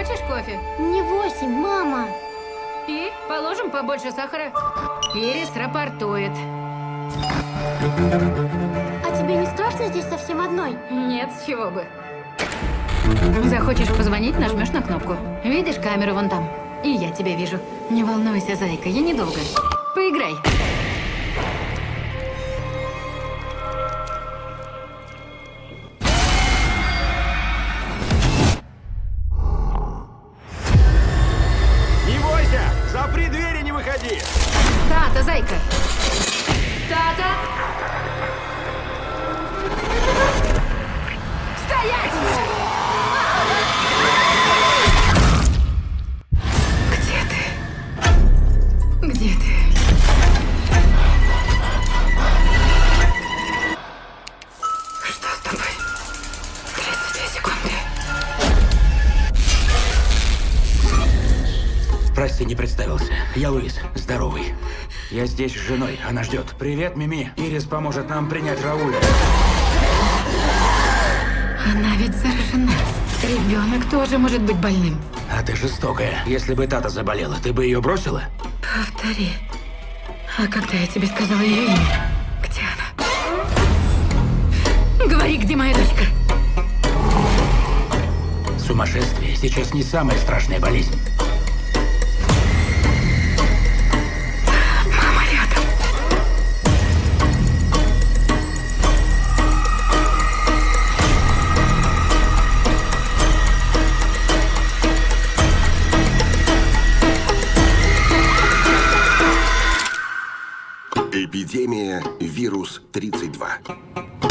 Хочешь кофе? Не восемь, мама. И положим побольше сахара. Ирис рапортует. А тебе не страшно здесь совсем одной? Нет, с чего бы. Захочешь позвонить, нажмешь на кнопку. Видишь камеру вон там? И я тебя вижу. Не волнуйся, зайка, я недолго. Поиграй. Запри двери, не выходи! Тата, зайка. Тата. Прости, не представился. Я Луис, здоровый. Я здесь с женой, она ждет. Привет, Мими. Ирис поможет нам принять Рауля. Она ведь заражена. Ребенок тоже может быть больным. А ты жестокая. Если бы Тата заболела, ты бы ее бросила? Повтори. А когда я тебе сказала ее имя? Где она? Говори, где моя дочка? Сумасшествие сейчас не самая страшная болезнь. Эпидемия вирус 32.